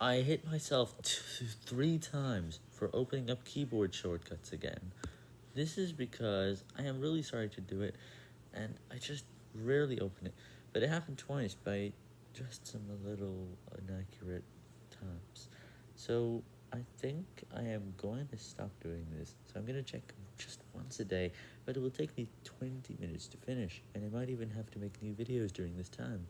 I hit myself three times for opening up keyboard shortcuts again. This is because I am really sorry to do it, and I just rarely open it, but it happened twice by just some little inaccurate times. So I think I am going to stop doing this, so I'm going to check just once a day, but it will take me 20 minutes to finish, and I might even have to make new videos during this time.